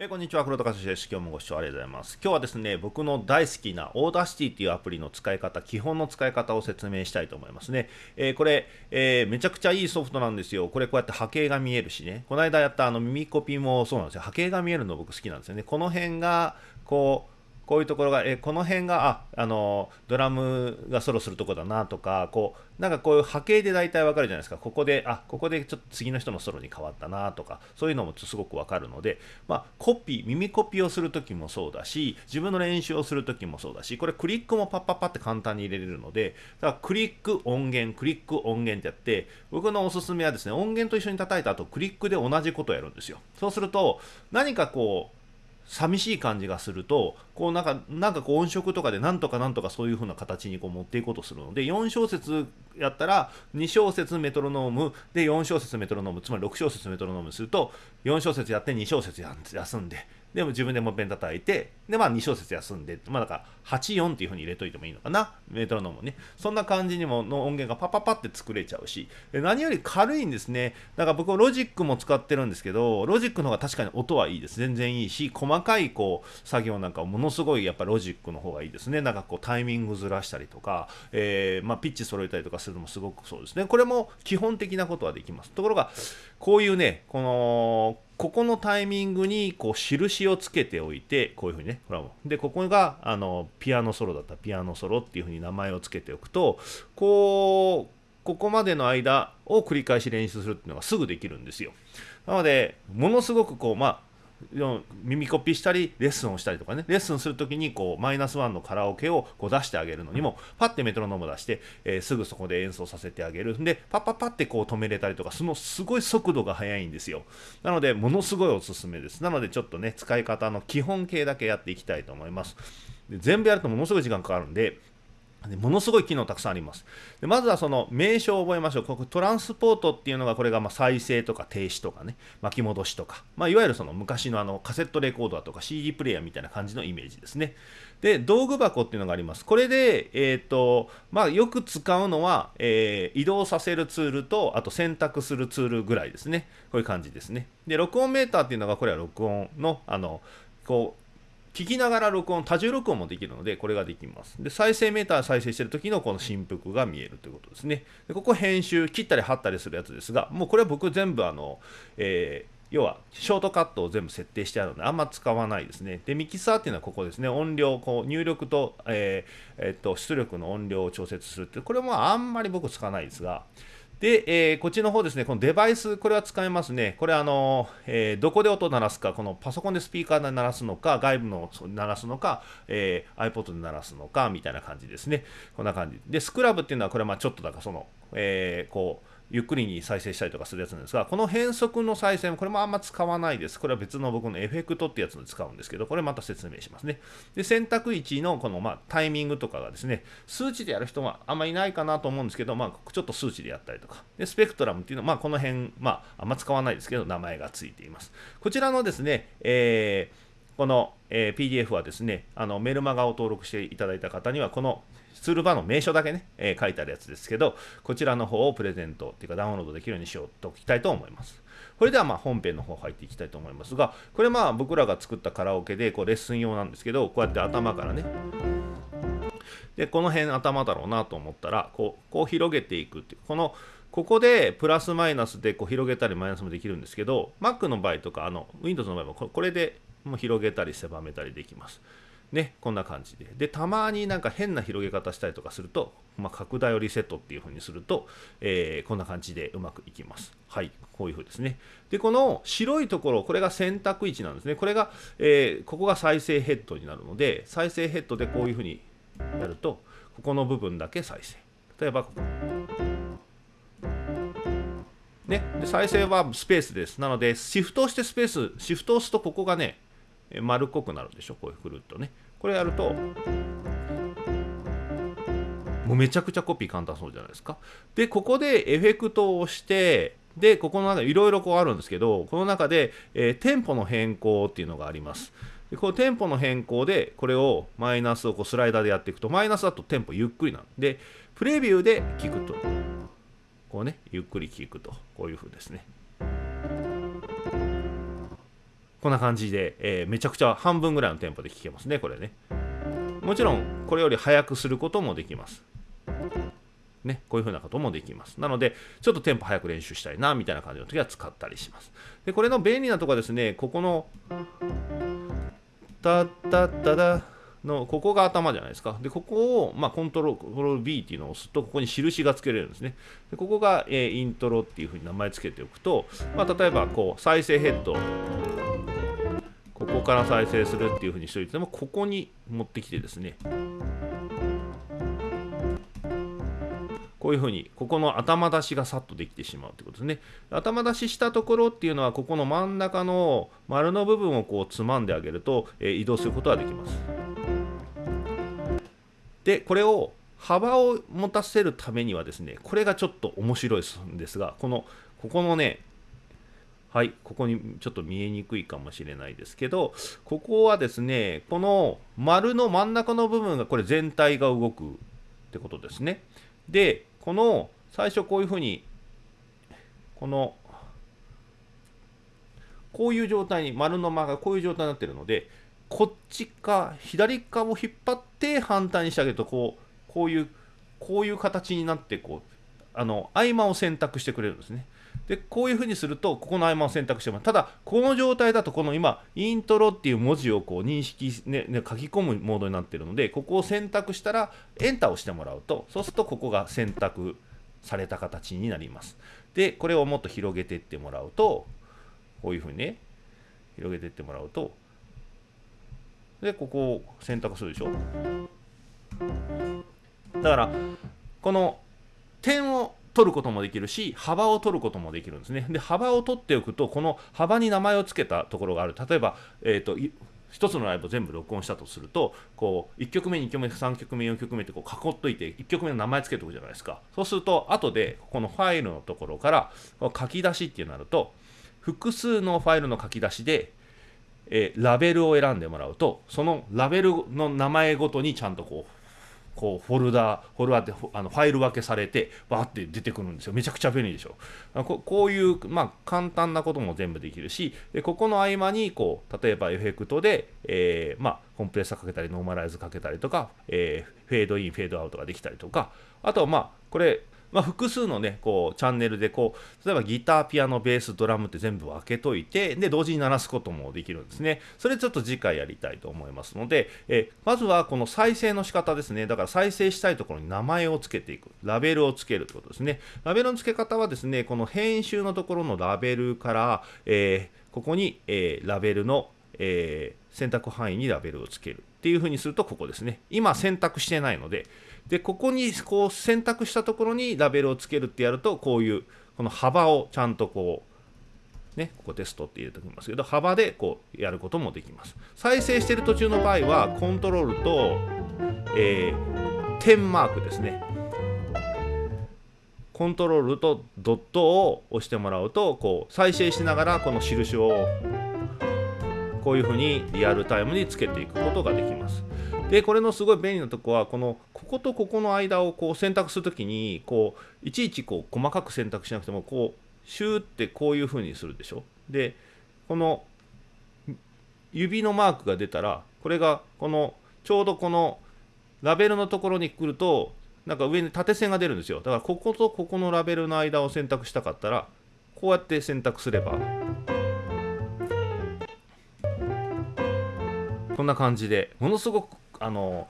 えーこんにちは、黒田和志です。今日もご視聴ありがとうございます。今日はですね、僕の大好きな Audacity っていうアプリの使い方、基本の使い方を説明したいと思いますね。えーこれ、えーめちゃくちゃいいソフトなんですよ。これこうやって波形が見えるしね。この間やったあの耳コピーもそうなんですよ。波形が見えるの僕好きなんですよね。この辺が、こう、こういうところが、えこの辺が、あ、あの、ドラムがソロするとこだなとか、こう、なんかこういう波形で大体わかるじゃないですか。ここで、あ、ここでちょっと次の人のソロに変わったなとか、そういうのもすごくわかるので、まあ、コピー、耳コピーをするときもそうだし、自分の練習をするときもそうだし、これクリックもパッパッパって簡単に入れれるので、だからクリック音源、クリック音源ってやって、僕のおすすめはですね、音源と一緒に叩いた後、クリックで同じことをやるんですよ。そうすると、何かこう、寂しい感じがするとこうなんかなんかこう音色とかでなんとかなんとかそういう風な形にこう持っていこうとするので4小節やったら2小節メトロノームで4小節メトロノームつまり6小節メトロノームすると4小節やって2小節休んででも自分でもペン叩いてでまあ2小節休んでまあだから84っていう風に入れといてもいいのかな。メトロノームね。そんな感じにもの音源がパパパって作れちゃうし。何より軽いんですね。だから僕はロジックも使ってるんですけどロジックの方が確かに音はいいです。全然いいし細かいこう作業なんかものすごいやっぱロジックの方がいいですね。なんかこうタイミングずらしたりとか、えーまあ、ピッチ揃えたりとかするのもすごくそうですね。これも基本的なことはできます。ところがこういうねこのここのタイミングにこう印をつけておいてこういうふうにねほらもでここがあのピアノソロだった。ピアノソロっていうふうに名前を付けておくとこうここまでの間を繰り返し練習するっていうのがすぐできるんですよ。なのでものすごくこうまあ耳コピーしたりレッスンをしたりとかね。レッスンするときにこうマイナスワンのカラオケをこう出してあげるのにもパッてメトロノーム出して、えーすぐそこで演奏させてあげるんでパッパッパってこう止めれたりとかそのすごい速度が速いんですよ。なのでものすごいおすすめです。なのでちょっとね使い方の基本形だけやっていきたいと思います。で全部やるとものすごい時間かかるんででものすごい機能たくさんあります。でまずはその名称を覚えましょう。ここトランスポートっていうのがこれがま再生とか停止とかね、巻き戻しとか、まあ、いわゆるその昔のあのカセットレコードだとか CD プレイヤーみたいな感じのイメージですね。で、道具箱っていうのがあります。これで、えっ、と、まあよく使うのは、えー移動させるツールと、あと選択するツールぐらいですね。こういう感じですね。で、録音メーターっていうのがこれは録音の、あの、こう、聞きながら録音、多重録音もできるので、これができます。で、再生メーター再生してる時のこの振幅が見えるということですね。でここ編集、切ったり貼ったりするやつですが、もうこれは僕全部あの、えー要はショートカットを全部設定してあるのであんま使わないですね。で、ミキサーっていうのはここですね。音量、こう入力と,、えーえっと出力の音量を調節するって、これもあんまり僕使わないですが、で、えーこっちの方ですね、このデバイス、これは使えますね。これ、あの、えーどこで音を鳴らすか、このパソコンでスピーカーで鳴らすのか、外部の鳴らすのか、えー iPod で鳴らすのか、みたいな感じですね。こんな感じ。で、スクラブっていうのは、これはまあちょっとだから、その、えーこう、ゆっくりに再生したりとかするやつなんですが、この変速の再生もこれもあんま使わないです。これは別の僕のエフェクトってやつで使うんですけど、これまた説明しますね。で、選択位置のこのまあタイミングとかがですね、数値でやる人はあんまりいないかなと思うんですけど、まあちょっと数値でやったりとか。で、スペクトラムっていうのは、まあこの辺、まああんま使わないですけど、名前がついています。こちらのですね、えーこの、え PDF はですね、あのメルマガを登録していただいた方には、このツールバーの名称だけね、えー書いてあるやつですけど、こちらの方をプレゼントっていうかダウンロードできるようにしようときたいと思います。これではまあ本編の方入っていきたいと思いますが、これまあ僕らが作ったカラオケでこうレッスン用なんですけど、こうやって頭からね、でこの辺頭だろうなと思ったらこうこう広げていくっていうこのここでプラスマイナスでこう広げたりマイナスもできるんですけど Mac の場合とかあの Windows の場合もこれでもう広げたり狭めたりできます。ね、こんな感じで。で、たまになんか変な広げ方したりとかすると、まあ、拡大をリセットっていう風にすると、えーこんな感じでうまくいきます。はい、こういう風ですね。で、この白いところ、これが選択位置なんですね。これが、えーここが再生ヘッドになるので、再生ヘッドでこういう風にやると、ここの部分だけ再生。例えば、ここ。ね、で再生はスペースです。なので、シフトをしてスペース、シフトを押すとここがね、丸っこくなるでしょ、こういうくるっとね。これやると、もうめちゃくちゃコピー簡単そうじゃないですか。で、ここでエフェクトを押して、で、ここの中いろいろこうあるんですけど、この中で、えーテンポの変更っていうのがあります。でこのテンポの変更で、これをマイナスをこうスライダーでやっていくと、マイナスだとテンポゆっくりなので、プレビューで聞くと、こうね、ゆっくり聞くと、こういう風ですね。こんな感じで、えー、めちゃくちゃ半分ぐらいのテンポで聴けますねこれねもちろんこれより速くすることもできますね、こういう風なこともできます。なので、ちょっとテンポ早く練習したいな、みたいな感じの時は使ったりします。で、これの便利なとこはですね、ここの、タッタッタダの、ここが頭じゃないですか。で、ここを、まあ、コントロール B っていうのを押すと、ここに印がつけれるんですね。でここが、えー、イントロっていう風に名前つけておくと、まあ、例えば、こう、再生ヘッド、ここから再生するっていう風にしておいても、ここに持ってきてですね、こういうふうにここの頭出しがさっとできてしまうということですね。頭出ししたところっていうのはここの真ん中の丸の部分をこうつまんであげると、えー、移動することができます。でこれを幅を持たせるためにはですねこれがちょっと面白いんですがこのここのねはいここにちょっと見えにくいかもしれないですけどここはですねこの丸の真ん中の部分がこれ全体が動くってことですねでこの最初こういうふうにこのこういう状態に丸の間がこういう状態になってるのでこっちか左側を引っ張って反対にしてあげるとこうこういうこういう形になってこうあの合間を選択してくれるんですね。でこういうふうにするとここの合間を選択してもただこの状態だとこの今イントロっていう文字をこう認識、ね、ね、書き込むモードになっているのでここを選択したらエンターをしてもらうとそうするとここが選択された形になります。でこれをもっと広げていってもらうとこういうふうにね広げていってもらうとでここを選択するでしょ。だからこの点を取ることもできるし幅を取ることもできるんですね。で幅を取っておくとこの幅に名前を付けたところがある。例えば、えーと、1つのライブを全部録音したとするとこう1曲目2曲目3曲目4曲目ってこう囲っといて1曲目の名前つけておくじゃないですか。そうすると後でこのファイルのところから書き出しってなると複数のファイルの書き出しでえー、ラベルを選んでもらうとそのラベルの名前ごとにちゃんとこうこうフォルダフォルダってあのファイル分けされてバーって出てくるんですよ。めちゃくちゃ便利でしょ。ここういう、まあ、簡単なことも全部できるしでここの合間にこう例えばエフェクトで、えー、まあ、コンプレッサーかけたりノーマライズかけたりとか、えー、フェードインフェードアウトができたりとかあとはまあこれまあ、複数のね、こう、チャンネルで、こう、例えばギター、ピアノ、ベース、ドラムって全部分けといて、で、同時に鳴らすこともできるんですね。それちょっと次回やりたいと思いますので、えまずはこの再生の仕方ですね。だから再生したいところに名前を付けていく。ラベルを付けるってことですね。ラベルの付け方はですね、この編集のところのラベルから、えー、ここに、えー、ラベルの、えー、選択範囲にラベルを付けるっていうふうにするとここですね。今選択してないので、でここにこう選択したところにラベルをつけるってやるとこういうこの幅をちゃんとこうねここテストって入れておきますけど幅でこうやることもできます。再生してる途中の場合はコントロールと、えー、点マークですね。コントロールとドットを押してもらうとこう再生しながらこの印をこういうふうにリアルタイムにつけていくことができます。でこれのすごい便利なとこはこのこことここの間をこう選択するときにこういちいちこう細かく選択しなくてもこうシューってこういう風にするでしょ。でこの指のマークが出たらこれがこのちょうどこのラベルのところに来るとなんか上に縦線が出るんですよ。だからこことここのラベルの間を選択したかったらこうやって選択すればこんな感じでものすごくあの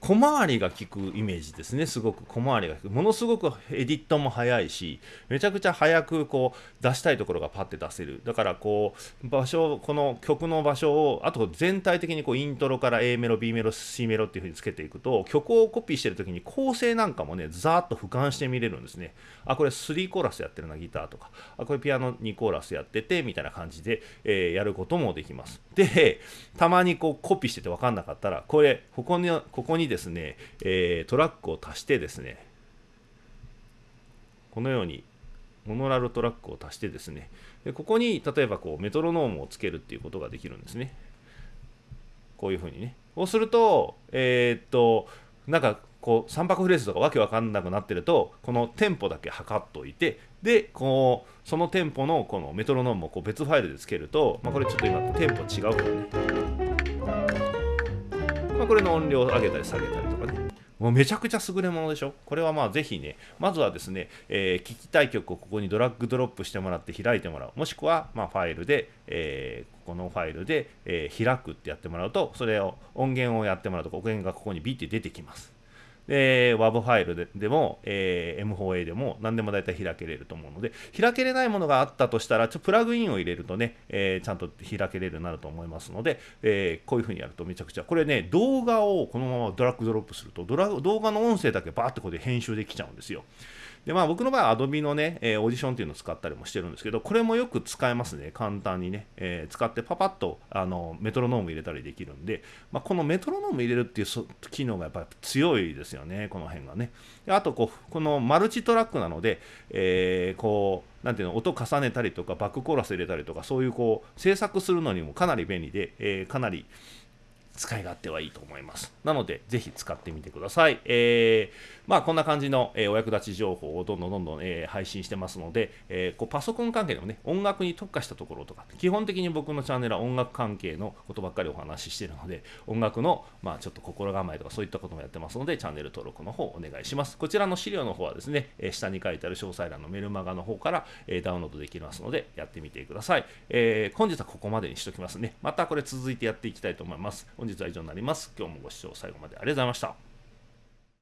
小回りが利くイメージですね。すごく小回りが利く。ものすごくエディットも早いしめちゃくちゃ早くこう出したいところがパッて出せる。だからこう場所この曲の場所をあと全体的にこうイントロから A メロ B メロ C メロっていう風につけていくと曲をコピーしてる時に構成なんかもねざーっと俯瞰して見れるんですね。あこれ3コーラスやってるなギターとか。あこれピアノ2コーラスやっててみたいな感じで、えー、やることもできます。でたまにこうコピーしてて分かんなかったらこれここにここにですね、えー、トラックを足してですねこのようにモノラルトラックを足してですねでここに例えばこうメトロノームをつけるっていうことができるんですね。こういうふうにね。そうするとえー、っとなんかこう3拍フレーズとかわけわかんなくなってるとこのテンポだけ測っといてでこうそのテンポのこのメトロノームをこう別ファイルでつけると、まあ、これちょっと今テンポ違うからね、これの音量を上げたり下げたりとかねもうめちゃくちゃ優れものでしょこれはまあぜひね、まずはですね、えー、聞きたい曲をここにドラッグドロップしてもらって開いてもらう。もしくは、ま、ファイルで、えー、このファイルで、えー、開くってやってもらうと、それを音源をやってもらうと、音源がここにビッて出てきます。で、WAV ファイルででも、えー、M4A でも何でも大体開けれると思うので、開けれないものがあったとしたら、ちょプラグインを入れるとね、えー、ちゃんと開けれるようになると思いますので、えー、こういう風にやるとめちゃくちゃ、これね、動画をこのままドラッグドロップすると、ドラ動画の音声だけバーってここで編集できちゃうんですよ。でまあ、僕の場合は Adobe のね、えー、オーディションっていうのを使ったりもしてるんですけど、これもよく使えますね、簡単にね、えー、使ってパパッとあのメトロノーム入れたりできるんで、まあ、このメトロノーム入れるっていう機能がやっぱり強いですよね、この辺がね。であとこう、このマルチトラックなので、えー、こう、なんていうの音重ねたりとかバックコーラス入れたりとかそういうこう制作するのにもかなり便利で、えー、かなり使い勝手はいいと思います。なので、ぜひ使ってみてください。えー、まあ、こんな感じの、えー、お役立ち情報をどんどんどんどん、えー、配信してますので、えこうパソコン関係でもね、音楽に特化したところとか、基本的に僕のチャンネルは音楽関係のことばっかりお話ししているので、音楽の、まあ、ちょっと心構えとかそういったこともやってますので、チャンネル登録の方お願いします。こちらの資料の方はですね、え下に書いてある詳細欄のメルマガの方から、えダウンロードできますので、やってみてください。え本日はここまでにしときますね。またこれ続いてやっていきたいと思います。本日は以上になります。今日もご視聴最後までありがとうございました。